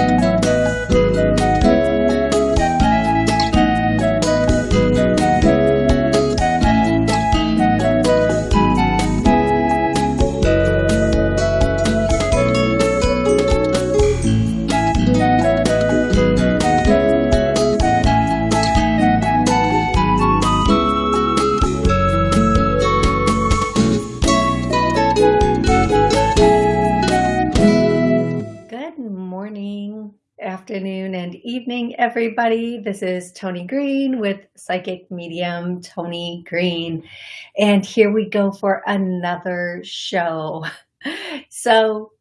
Good everybody. This is Toni Green with Psychic Medium Toni Green. And here we go for another show. So,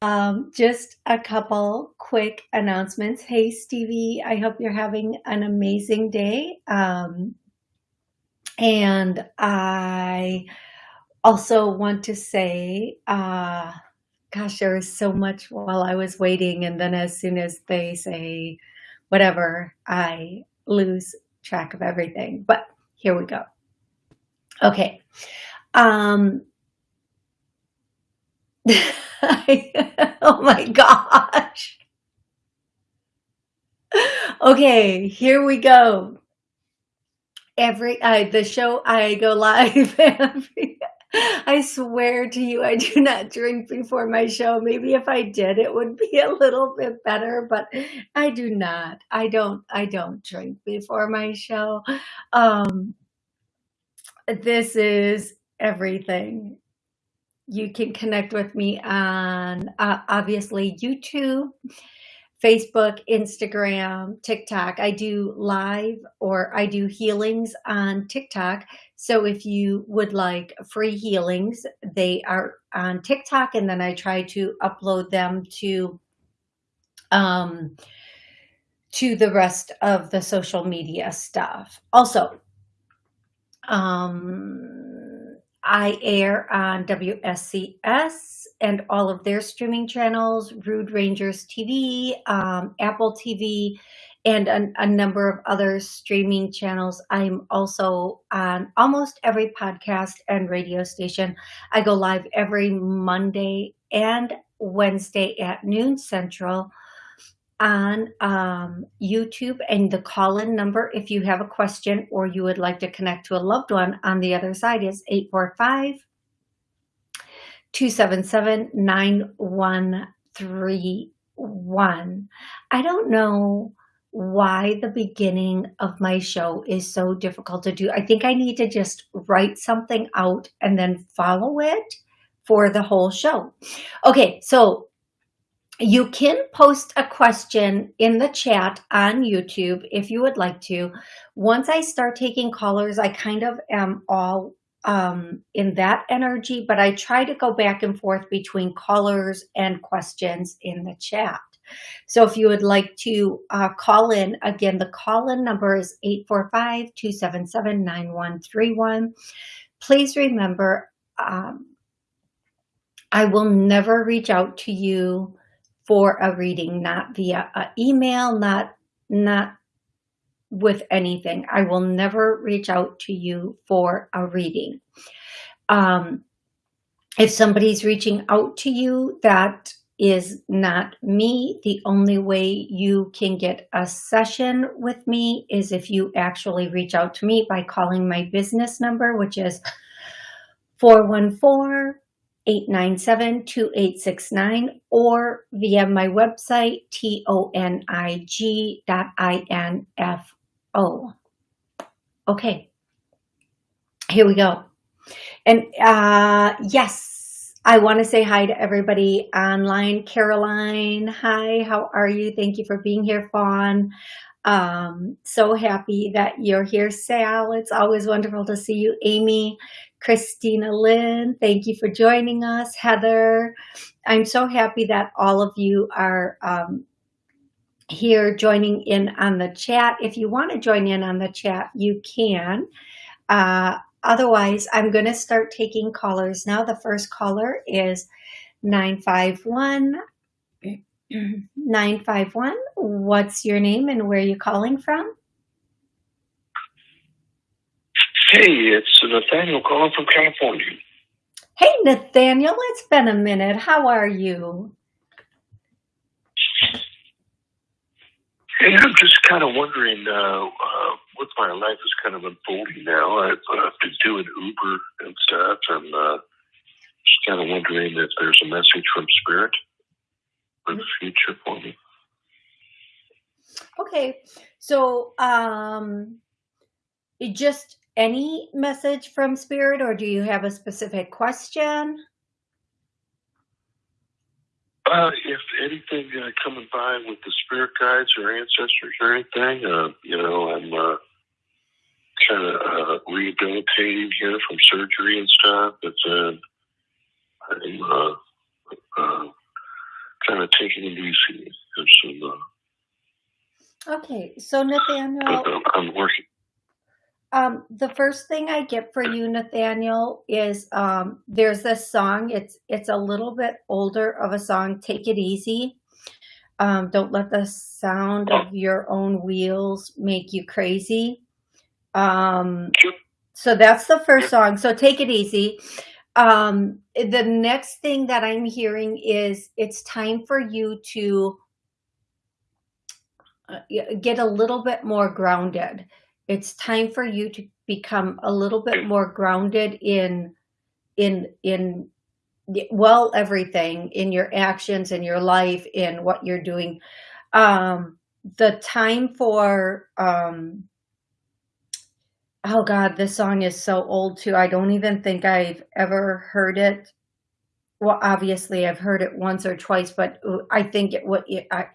um, just a couple quick announcements. Hey, Stevie, I hope you're having an amazing day. Um, and I also want to say, uh, gosh, there was so much while I was waiting. And then as soon as they say whatever, I lose track of everything. But here we go. Okay. Um, oh my gosh. Okay, here we go. Every uh, the show I go live every I swear to you, I do not drink before my show. Maybe if I did, it would be a little bit better, but I do not. I don't, I don't drink before my show. Um, this is everything. You can connect with me on uh, obviously YouTube, Facebook, Instagram, TikTok. I do live or I do healings on TikTok. So if you would like free healings, they are on TikTok and then I try to upload them to um, to the rest of the social media stuff. Also, um, I air on WSCS and all of their streaming channels, Rude Rangers TV, um, Apple TV, and a, a, number of other streaming channels. I'm also on almost every podcast and radio station. I go live every Monday and Wednesday at noon central on um, YouTube and the call-in number if you have a question or you would like to connect to a loved one on the other side is 845 277 9131. I don't know why the beginning of my show is so difficult to do. I think I need to just write something out and then follow it for the whole show. Okay, so you can post a question in the chat on YouTube if you would like to. Once I start taking callers, I kind of am all um, in that energy, but I try to go back and forth between callers and questions in the chat. So if you would like to uh, call in, again, the call-in number is 845-277-9131. Please remember, um, I will never reach out to you for a reading, not via email, not, not with anything. I will never reach out to you for a reading. Um, if somebody's reaching out to you that is not me. The only way you can get a session with me is if you actually reach out to me by calling my business number, which is 414-897-2869 or via my website, T-O-N-I-G.I-N-F-O. Okay, here we go. And uh, yes, I want to say hi to everybody online. Caroline, hi, how are you? Thank you for being here, Fawn. Um, so happy that you're here, Sal. It's always wonderful to see you. Amy, Christina Lynn, thank you for joining us. Heather, I'm so happy that all of you are um, here joining in on the chat. If you want to join in on the chat, you can. Uh, Otherwise, I'm going to start taking callers now. The first caller is 951. 951. What's your name and where are you calling from? Hey, it's Nathaniel calling from California. Hey, Nathaniel, it's been a minute. How are you? Hey, I'm just kind of wondering uh, uh, what my life is kind of unfolding now. I've uh, been doing Uber and stuff. I'm uh, just kind of wondering if there's a message from Spirit for the future for me. Okay, so um, it just any message from Spirit, or do you have a specific question? Uh, if anything uh, coming by with the spirit guides or ancestors or anything, uh, you know, I'm uh, kind of uh, rehabilitating here from surgery and stuff. But uh, I'm uh, uh, kind of taking it easy. Some, uh, Okay, so Nathaniel, I'm working. um, the first thing I get for you, Nathaniel, is um, there's this song. It's it's a little bit older of a song. Take it easy. Um, don't let the sound of your own wheels make you crazy. Um, so that's the first song. So take it easy. Um, the next thing that I'm hearing is it's time for you to uh, get a little bit more grounded. It's time for you to become a little bit more grounded in in in well everything in your actions in your life in what you're doing um the time for um oh god this song is so old too. I don't even think i've ever heard it. Well obviously i've heard it once or twice but i think it would I,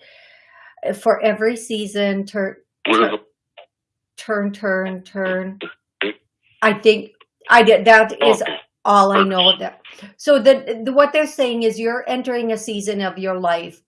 for every season turn What turn turn turn. Mm-hmm. I think i did that oh, is all i know of that. So the, the what they're saying is you're entering a season of your life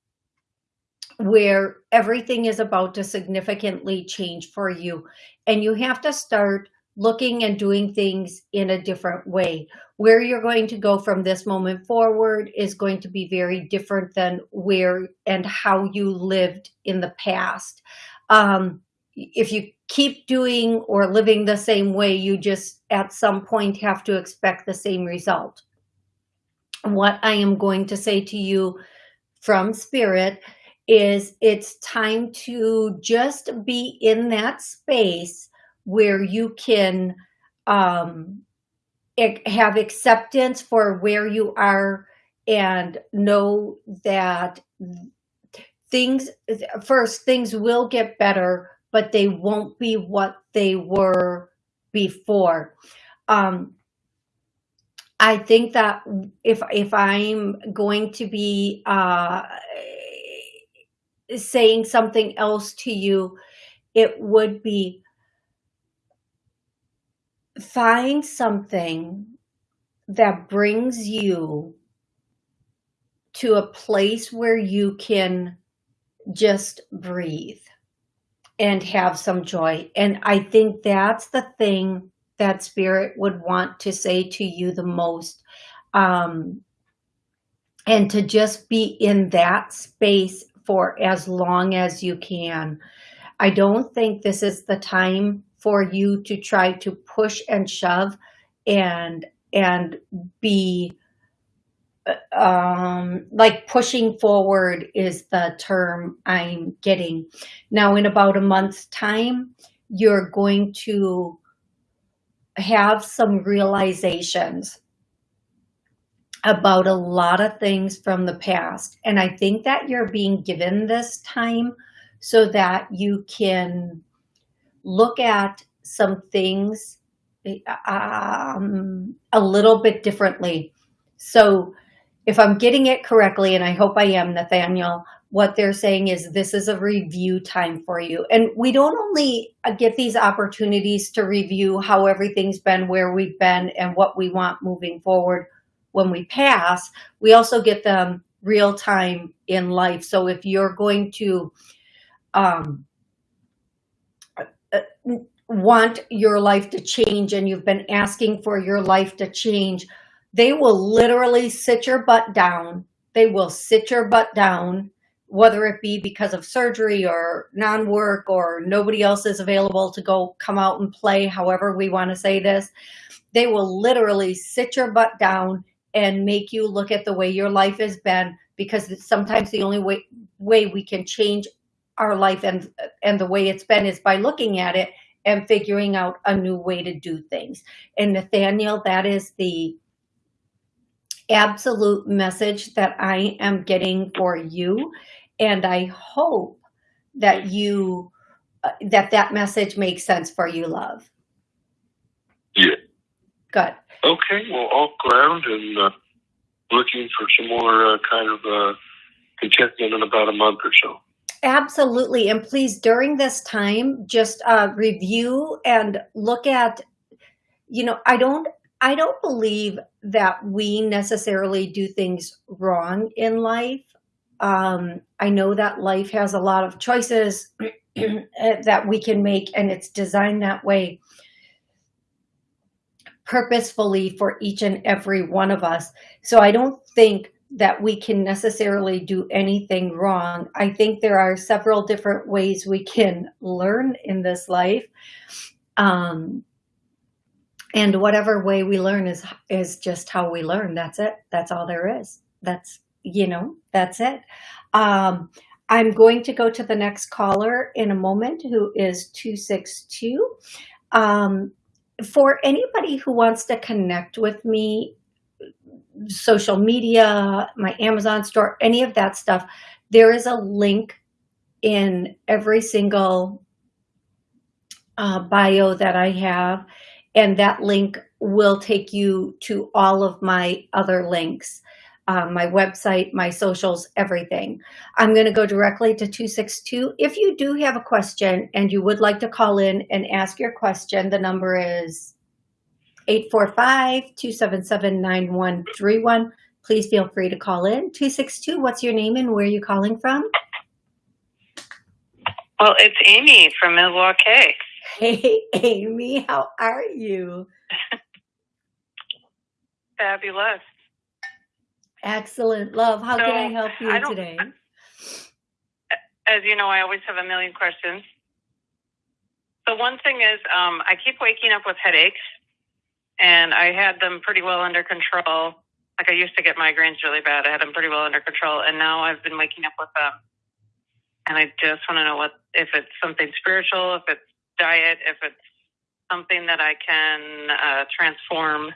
where everything is about to significantly change for you. And you have to start looking and doing things in a different way. Where you're going to go from this moment forward is going to be very different than where and how you lived in the past. Um, if you keep doing or living the same way you just at some point have to expect the same result. What i am going to say to you from spirit is it's time to just be in that space where you can um, have acceptance for where you are and know that things first things will get better but they won't be what they were before. Um, I think that if if I'm going to be uh, saying something else to you, it would be find something that brings you to a place where you can just breathe and have some joy. And I think that's the thing that spirit would want to say to you the most. Um, and to just be in that space for as long as you can. I don't think this is the time for you to try to push and shove and and be uh, um like pushing forward is the term I'm getting. Now in about a month's time, you're going to have some realizations about a lot of things from the past. And I think that you're being given this time so that you can look at some things um, a little bit differently. So if I'm getting it correctly, and I hope I am, Nathaniel, what they're saying is this is a review time for you. And we don't only uh, get these opportunities to review how everything's been, where we've been, and what we want moving forward when we pass, we also get them real time in life. So if you're going to um, uh, want your life to change and you've been asking for your life to change, they will literally sit your butt down. They will sit your butt down, whether it be because of surgery or non work or nobody else is available to go come out and play, however we want to say this. They will literally sit your butt down and make you look at the way your life has been because it's sometimes the only way way we can change our life and and the way it's been is by looking at it and figuring out a new way to do things. And Nathaniel, that is the absolute message that I am getting for you. And I hope that you, uh, that that message makes sense for you, love. Yeah. Good. Okay. Well, all ground and uh, looking for some more uh, kind of uh, contentment in about a month or so. Absolutely. And please, during this time, just uh, review and look at, you know, I don't, I don't believe that we necessarily do things wrong in life. Um, I know that life has a lot of choices that we can make and it's designed that way purposefully for each and every one of us. So I don't think that we can necessarily do anything wrong. I think there are several different ways we can learn in this life. Um, and whatever way we learn is is just how we learn. That's it. That's all there is. That's, you know, that's it. Um, I'm going to go to the next caller in a moment, who is 262. Um, for anybody who wants to connect with me social media, my Amazon store, any of that stuff, there is a link in every single uh, bio that I have. And that link will take you to all of my other links, um, my website, my socials, everything. I'm going to go directly to 262. If you do have a question and you would like to call in and ask your question, the number is 845-277-9131. Please feel free to call in. 262, what's your name and where are you calling from? Well, it's Amy from Milwaukee. Hey, Amy, how are you? Fabulous. Excellent. Love, how So, can I help you I today? As you know, I always have a million questions. The one thing is, um, I keep waking up with headaches, and I had them pretty well under control. Like I used to get migraines really bad. I had them pretty well under control, and now I've been waking up with them. And I just want to know what if it's something spiritual, if it's diet, if it's something that I can uh, transform.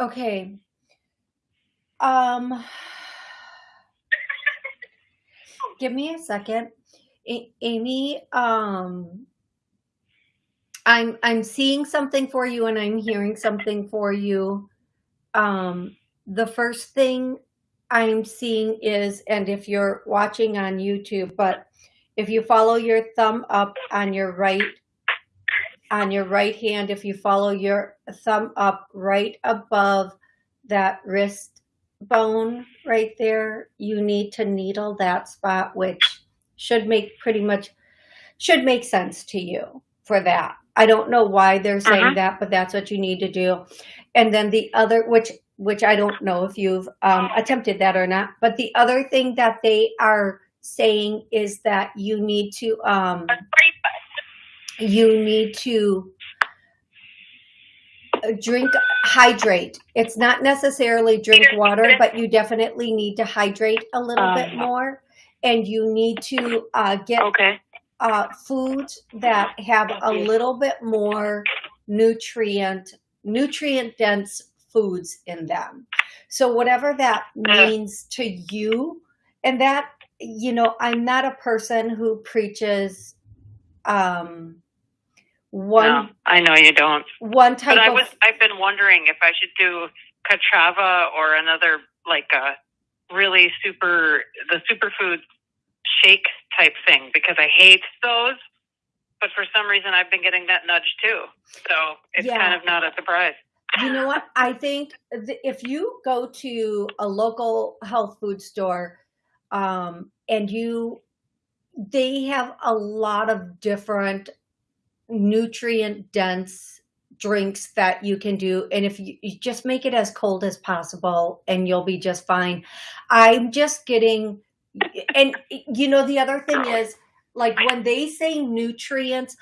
Okay. Um, give me a second. A- Amy, um, I'm, I'm seeing something for you and I'm hearing something for you. Um, the first thing I'm seeing is, and if you're watching on YouTube, but if you follow your thumb up on your right, on your right hand, if you follow your thumb up right above that wrist bone right there, you need to needle that spot, which should make pretty much, should make sense to you for that. I don't know why they're saying Uh-huh. that, but that's what you need to do. And then the other, which, which I don't know if you've um, attempted that or not, but the other thing that they are saying is that you need to, um, you need to uh, drink, hydrate. It's not necessarily drink water, but you definitely need to hydrate a little bit Um, more. And you need to uh, get Okay. uh, foods that have a little bit more nutrient, nutrient dense foods in them. So whatever that means to you, and that, you know, I'm not a person who preaches um, one No, I know you don't. one type But I was I've been wondering if I should do Kachava or another like a really super the superfood shake type thing because I hate those. But for some reason I've been getting that nudge too. So it's Yeah. kind of not a surprise. you know what i think th- if you go to a local health food store um, and you they have a lot of different nutrient dense drinks that you can do. And if you, you just make it as cold as possible and you'll be just fine. I'm just getting and you know the other thing is like when they say nutrients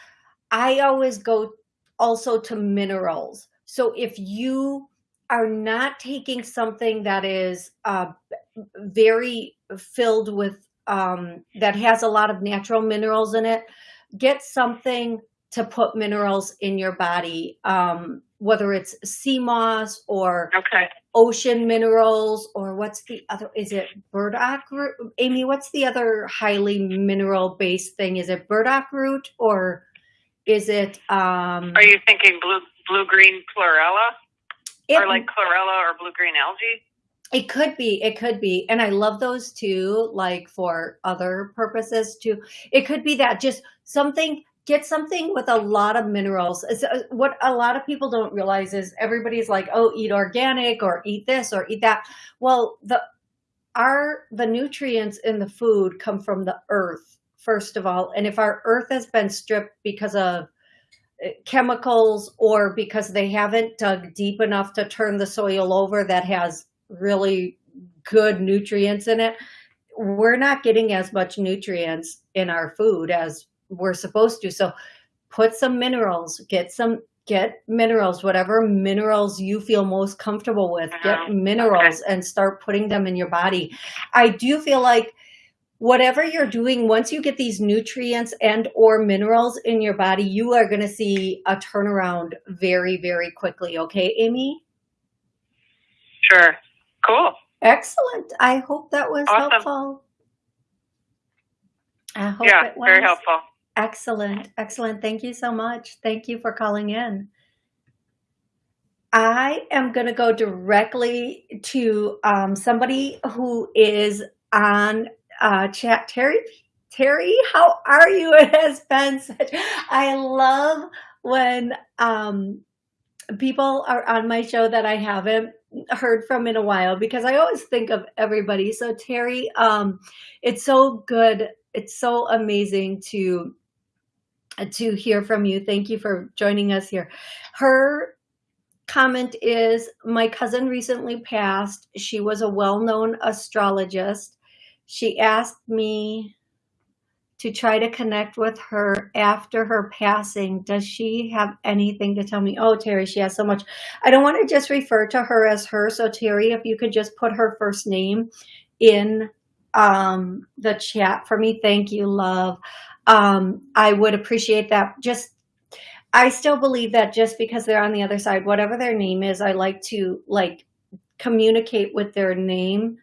i always go also to minerals. So if you are not taking something that is uh, very filled with um, that has a lot of natural minerals in it, get something to put minerals in your body, um, whether it's sea moss or Okay. ocean minerals or what's the other, is it burdock root? Amy, what's the other highly mineral based thing? Is it burdock root or is it, um, Are you thinking blue blue green chlorella it, or like chlorella or blue green algae? it could be, it could be. And I love those too, like for other purposes too. It could be that just something, get something with a lot of minerals. Uh, What a lot of people don't realize is everybody's like, oh, eat organic or eat this or eat that. Well, the, our, the nutrients in the food come from the earth, first of all. And if our earth has been stripped because of uh, chemicals or because they haven't dug deep enough to turn the soil over that has really good nutrients in it, we're not getting as much nutrients in our food as we're supposed to. So put some minerals, get some get minerals, whatever minerals you feel most comfortable with, get minerals and start putting them in your body. I do feel like whatever you're doing, once you get these nutrients and or minerals in your body, you are going to see a turnaround very, very quickly. Okay, Amy? Sure. Cool. Excellent. I hope that was Awesome. helpful. I hope yeah, it was. very helpful. Excellent. Excellent. Thank you so much. Thank you for calling in. I am going to go directly to um, somebody who is on uh, chat. Terry, Terry, how are you? It has been such, I love when um, people are on my show that I haven't heard from in a while because I always think of everybody. So Terry, um, it's so good. It's so amazing to to hear from you. Thank you for joining us here. Her comment is my cousin recently passed. She was a well-known astrologist. She asked me to try to connect with her after her passing. Does she have anything to tell me? Oh, Terry, she has so much. I don't want to just refer to her as her. So Terry, if you could just put her first name in um, the chat for me. Thank you, love. Um, I would appreciate that. Just, I still believe that just because they're on the other side, whatever their name is, I like to like communicate with their name.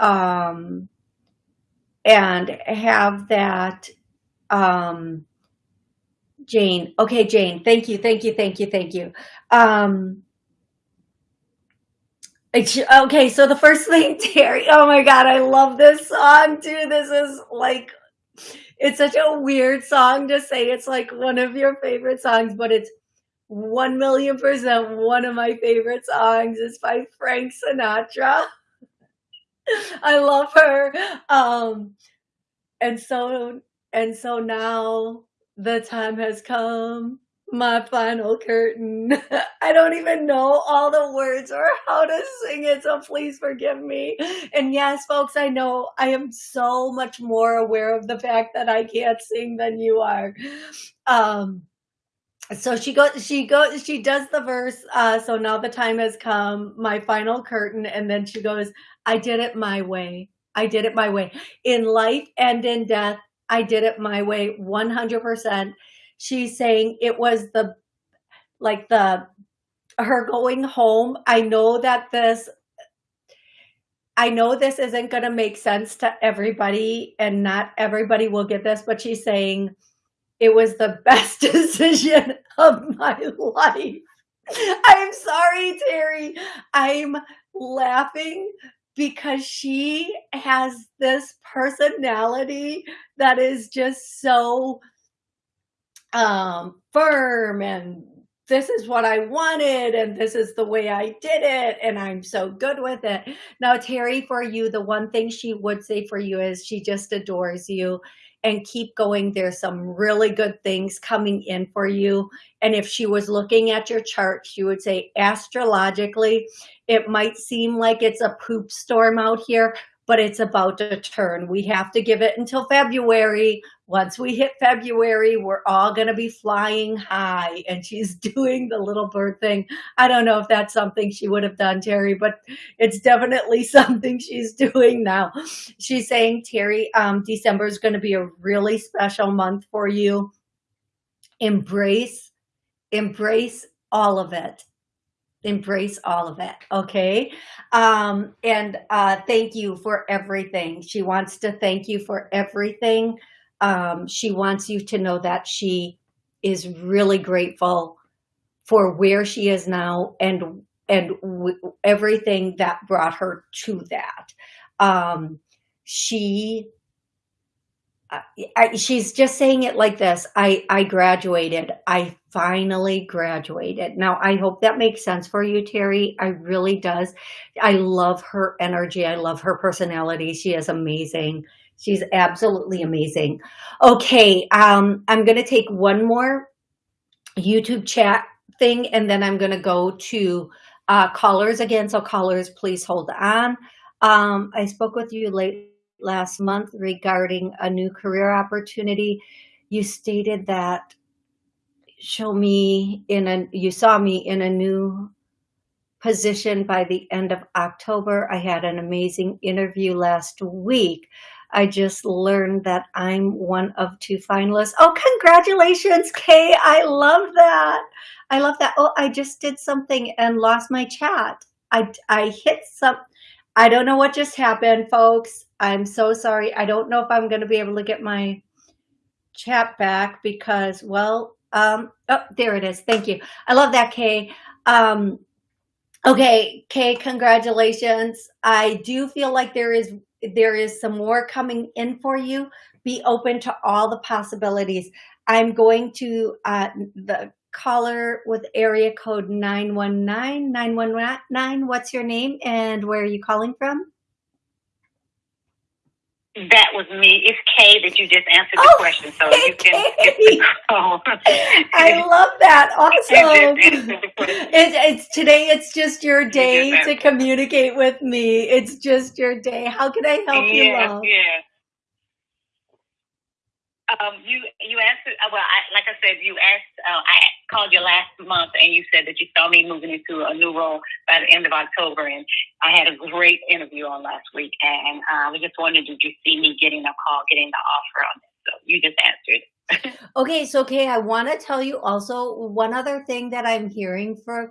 Um, and have that um Jane. Okay, Jane. Thank you. Thank you. Thank you. Thank you. Um okay, so the first thing, Terry. Oh my god, I love this song too. This is like it's such a weird song to say it's like one of your favorite songs, but it's one million percent one of my favorite songs. It's by Frank Sinatra. I love her. Um, and so, and so now the time has come, my final curtain. I don't even know all the words or how to sing it, so please forgive me. And yes, folks, I know I am so much more aware of the fact that I can't sing than you are. Um, so she goes she goes she does the verse uh so now the time has come my final curtain and then she goes i did it my way i did it my way in life and in death i did it my way 100% she's saying it was the like the her going home i know that this I know this isn't going to make sense to everybody and not everybody will get this, but she's saying it was the best decision of my life. I'm sorry, Terry. I'm laughing because she has this personality that is just so um, firm and this is what I wanted and this is the way I did it and I'm so good with it. Now, Terry, for you, the one thing she would say for you is she just adores you and keep going. There's some really good things coming in for you. And if she was looking at your chart, she would say astrologically, it might seem like it's a poop storm out here, but it's about to turn. We have to give it until February. Once we hit February, we're all going to be flying high. And she's doing the little bird thing. I don't know if that's something she would have done, Terry, but it's definitely something she's doing now. She's saying, Terry, um, December is going to be a really special month for you. Embrace, embrace all of it embrace all of it okay? Um and uh thank you for everything. She wants to thank you for everything. Um she wants you to know that she is really grateful for where she is now and and everything that brought her to that. Um she I, she's just saying it like this. I, I graduated. I finally graduated. Now, I hope that makes sense for you, Terry. I really does. I love her energy. I love her personality. She is amazing. She's absolutely amazing. Okay, um, I'm going to take one more YouTube chat thing, and then I'm going to go to uh, callers again. So callers, please hold on. Um, I spoke with you late last month regarding a new career opportunity. You stated that show me in a, you saw me in a new position by the end of October. I had an amazing interview last week. I just learned that I'm one of two finalists. Oh, congratulations, Kay. I love that. I love that. Oh, I just did something and lost my chat. I, I hit some, I don't know what just happened, folks. I'm so sorry. I don't know if I'm going to be able to get my chat back because, well, um, oh, there it is. Thank you. I love that, Kay. Um, okay, Kay, congratulations. I do feel like there is there is some more coming in for you. Be open to all the possibilities. I'm going to uh, the caller with area code 919 919 what's your name and where are you calling from that was me. It's Kay that you just answered the oh, question, so you can the call. I love that. Awesome. It, it's today. It's just your day you to communicate with me. It's just your day. How can I help you? Love? Yeah. Um, you you answered uh, well. I, like I said, you asked. Uh, I called you last month, and you said that you saw me moving into a new role by the end of October. And I had a great interview on last week, and uh, I was just wondering, did you see me getting a call, getting the offer on this? So you just answered. okay, so okay, I want to tell you also one other thing that I'm hearing for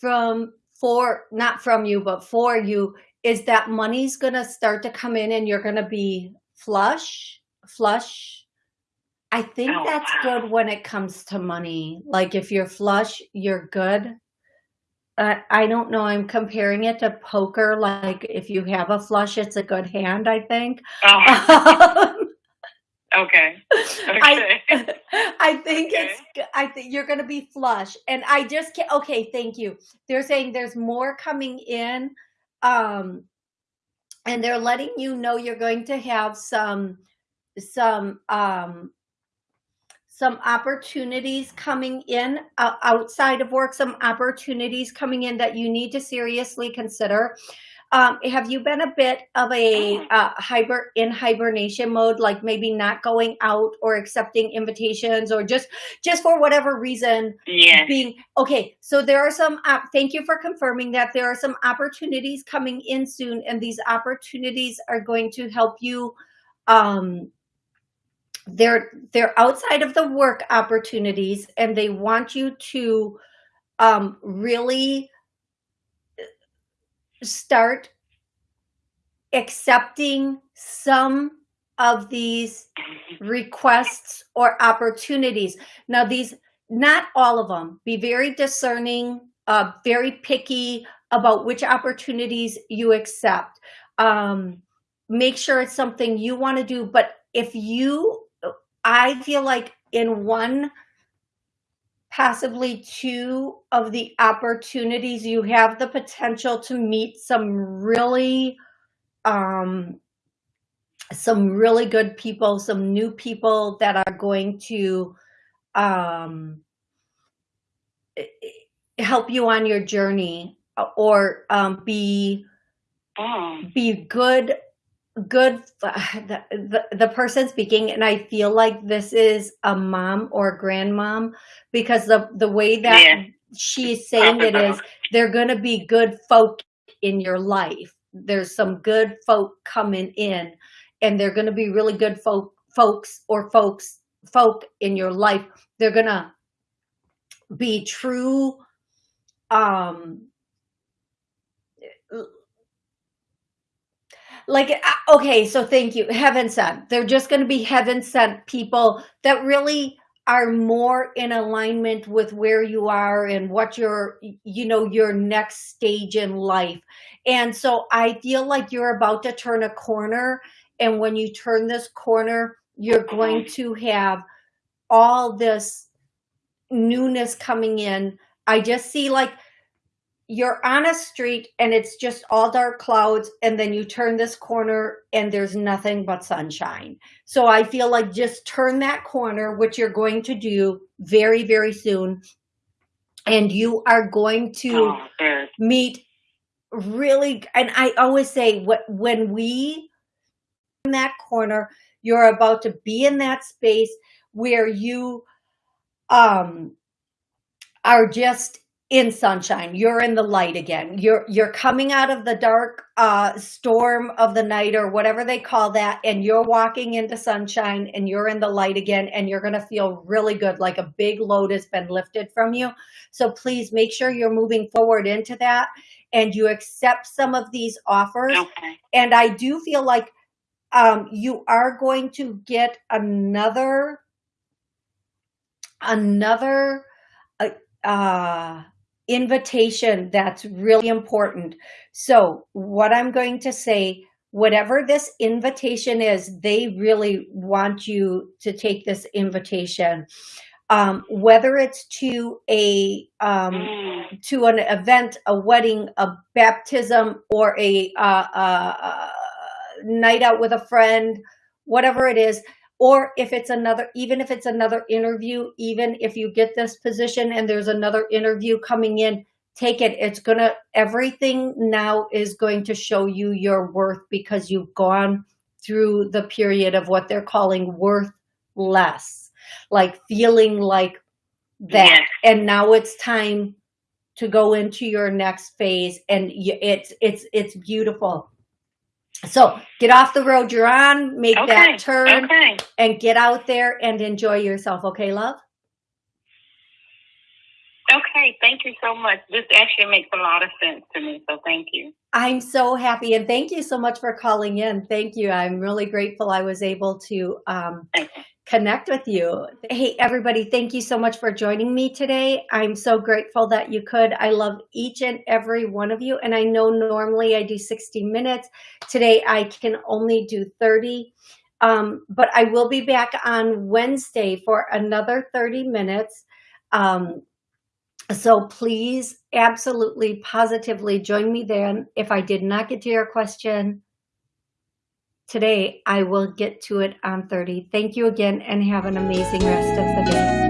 from for not from you, but for you is that money's gonna start to come in, and you're gonna be flush, flush I think oh, that's wow. good when it comes to money. Like if you're flush, you're good. Uh, I don't know. I'm comparing it to poker. Like if you have a flush, it's a good hand, I think. Oh. okay. okay. I, I think okay. it's, I think you're going to be flush. And I just can't, okay, thank you. They're saying there's more coming in. Um, and they're letting you know you're going to have some, some, um, some opportunities coming in uh, outside of work, some opportunities coming in that you need to seriously consider. Um, have you been a bit of a mm. uh, hiber in hibernation mode, like maybe not going out or accepting invitations or just just for whatever reason yeah. being okay. So there are some, uh, thank you for confirming that there are some opportunities coming in soon and these opportunities are going to help you um, they're they're outside of the work opportunities and they want you to um, really start accepting some of these requests or opportunities. Now these, not all of them, be very discerning, uh, very picky about which opportunities you accept. Um, make sure it's something you want to do, but if you I feel like in one, possibly two of the opportunities, you have the potential to meet some really, um, some really good people, some new people that are going to um, help you on your journey or um, be oh. be good good the, the, the person speaking and i feel like this is a mom or grandmom because the the way that yeah. she's saying it is they're going to be good folk in your life there's some good folk coming in and they're going to be really good folk folks or folks folk in your life they're going to be true um like uh, okay so thank you. Heaven sent. They're just going to be heaven sent people that really are more in alignment with where you are and what your you know your next stage in life. And so i feel like you're about to turn a corner and when you turn this corner you're going to have all this newness coming in. I just see like you're on a street and it's just all dark clouds and then you turn this corner and there's nothing but sunshine. So I feel like just turn that corner, which you're going to do very, very soon. And you are going to oh, meet really, and I always say what when we in that corner, you're about to be in that space where you um are just in sunshine. You're in the light again. You're you're coming out of the dark uh storm of the night or whatever they call that and you're walking into sunshine and you're in the light again and you're going to feel really good like a big load has been lifted from you. So please make sure you're moving forward into that and you accept some of these offers. Okay. and i do feel like um you are going to get another another uh, uh invitation that's really important. So what I'm going to say, whatever this invitation is, they really want you to take this invitation. Um, whether it's to a um, to an event, a wedding, a baptism, or a, uh, uh, uh, night out with a friend, whatever it is, or if it's another, even if it's another interview, even if you get this position and there's another interview coming in, take it. It's going to, everything now is going to show you your worth because you've gone through the period of what they're calling worth less, like feeling like that. Yes. And now it's time to go into your next phase and it's, it's, it's beautiful. So get off the road you're on, make okay. that turn, okay. and get out there and enjoy yourself. Okay, love? Okay, thank you so much. This actually makes a lot of sense to me, so thank you. I'm so happy, and thank you so much for calling in. Thank you. I'm really grateful I was able to um, connect with you. Hey, everybody, thank you so much for joining me today. I'm so grateful that you could. I love each and every one of you. And I know normally I do 60 minutes. Today I can only do 30. Um, but I will be back on Wednesday for another 30 minutes. Um, so please absolutely positively join me then. If I did not get to your question, today, I will get to it on 30. Thank you again and have an amazing rest of the day.